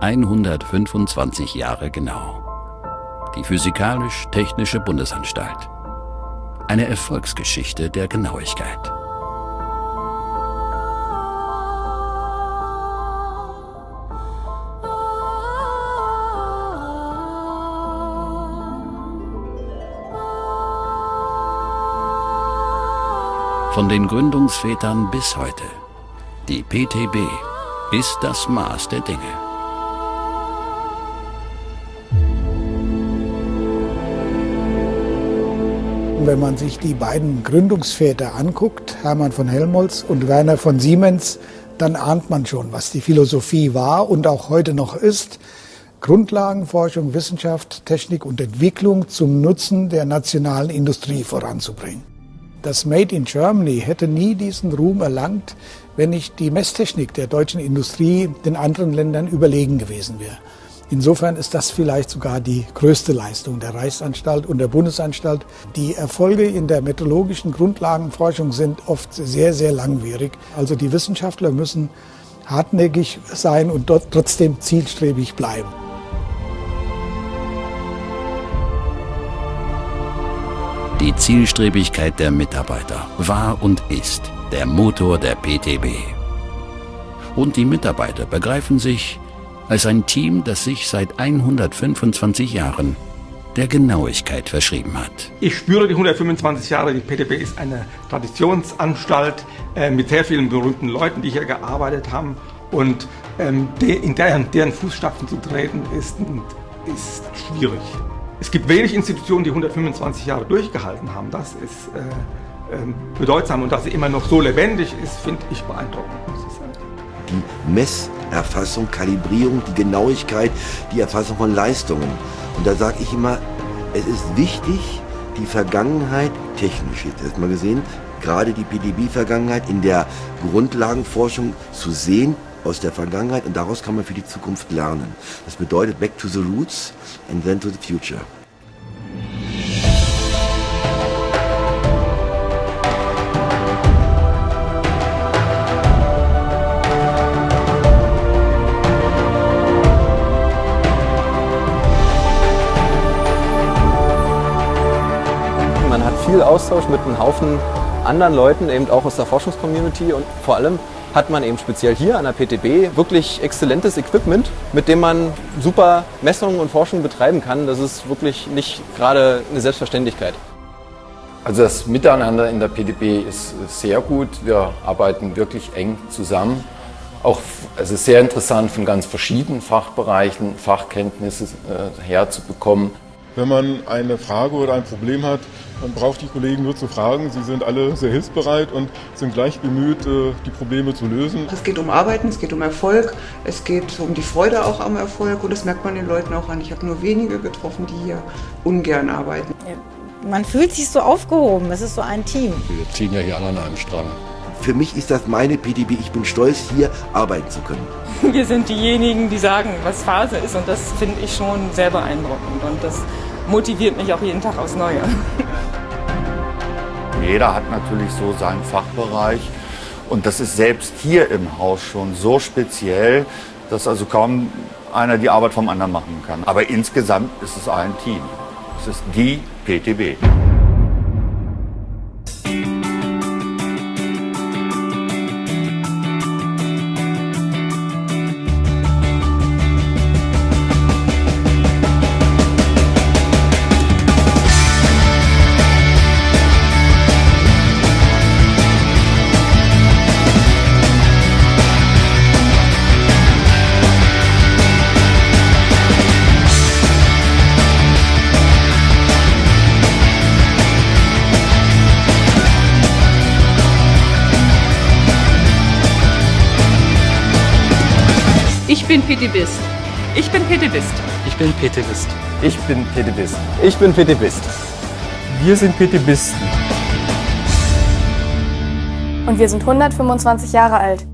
125 Jahre genau. Die Physikalisch-Technische Bundesanstalt. Eine Erfolgsgeschichte der Genauigkeit. Von den Gründungsvätern bis heute. Die PTB ist das Maß der Dinge. Wenn man sich die beiden Gründungsväter anguckt, Hermann von Helmholtz und Werner von Siemens, dann ahnt man schon, was die Philosophie war und auch heute noch ist. Grundlagenforschung, Wissenschaft, Technik und Entwicklung zum Nutzen der nationalen Industrie voranzubringen. Das Made in Germany hätte nie diesen Ruhm erlangt, wenn nicht die Messtechnik der deutschen Industrie den anderen Ländern überlegen gewesen wäre. Insofern ist das vielleicht sogar die größte Leistung der Reichsanstalt und der Bundesanstalt. Die Erfolge in der methodologischen Grundlagenforschung sind oft sehr, sehr langwierig. Also die Wissenschaftler müssen hartnäckig sein und dort trotzdem zielstrebig bleiben. Die Zielstrebigkeit der Mitarbeiter war und ist der Motor der PTB. Und die Mitarbeiter begreifen sich als ein Team, das sich seit 125 Jahren der Genauigkeit verschrieben hat. Ich spüre die 125 Jahre, die PTB ist eine Traditionsanstalt äh, mit sehr vielen berühmten Leuten, die hier gearbeitet haben und ähm, de, in deren, deren Fußstapfen zu treten ist, ist schwierig. Es gibt wenig Institutionen, die 125 Jahre durchgehalten haben. Das ist äh, äh, bedeutsam und dass sie immer noch so lebendig ist, finde ich beeindruckend. Die Messerfassung, Kalibrierung, die Genauigkeit, die Erfassung von Leistungen. Und da sage ich immer, es ist wichtig, die Vergangenheit technisch, jetzt erstmal gesehen, gerade die PDB-Vergangenheit in der Grundlagenforschung zu sehen, aus der Vergangenheit und daraus kann man für die Zukunft lernen. Das bedeutet Back to the Roots and then to the Future. Viel Austausch mit einem Haufen anderen Leuten, eben auch aus der Forschungscommunity und vor allem hat man eben speziell hier an der PTB wirklich exzellentes Equipment, mit dem man super Messungen und Forschung betreiben kann. Das ist wirklich nicht gerade eine Selbstverständlichkeit. Also das Miteinander in der PTB ist sehr gut. Wir arbeiten wirklich eng zusammen. Auch es ist sehr interessant, von ganz verschiedenen Fachbereichen Fachkenntnisse äh, herzubekommen. Wenn man eine Frage oder ein Problem hat, man braucht die Kollegen nur zu fragen. Sie sind alle sehr hilfsbereit und sind gleich bemüht, äh, die Probleme zu lösen. Es geht um Arbeiten, es geht um Erfolg, es geht um die Freude auch am Erfolg und das merkt man den Leuten auch an. Ich habe nur wenige getroffen, die hier ungern arbeiten. Man fühlt sich so aufgehoben, es ist so ein Team. Wir ziehen ja hier alle an einem Strang. Für mich ist das meine PDB. Ich bin stolz, hier arbeiten zu können. Wir sind diejenigen, die sagen, was Phase ist und das finde ich schon sehr beeindruckend und das motiviert mich auch jeden Tag aufs Neue. Jeder hat natürlich so seinen Fachbereich und das ist selbst hier im Haus schon so speziell, dass also kaum einer die Arbeit vom anderen machen kann. Aber insgesamt ist es ein Team. Es ist die PTB. Bin PTBist. Ich bin PTBist. Ich bin PTBist. Ich bin PTBist. Ich bin PTBist. Wir sind PTBisten. Und wir sind 125 Jahre alt.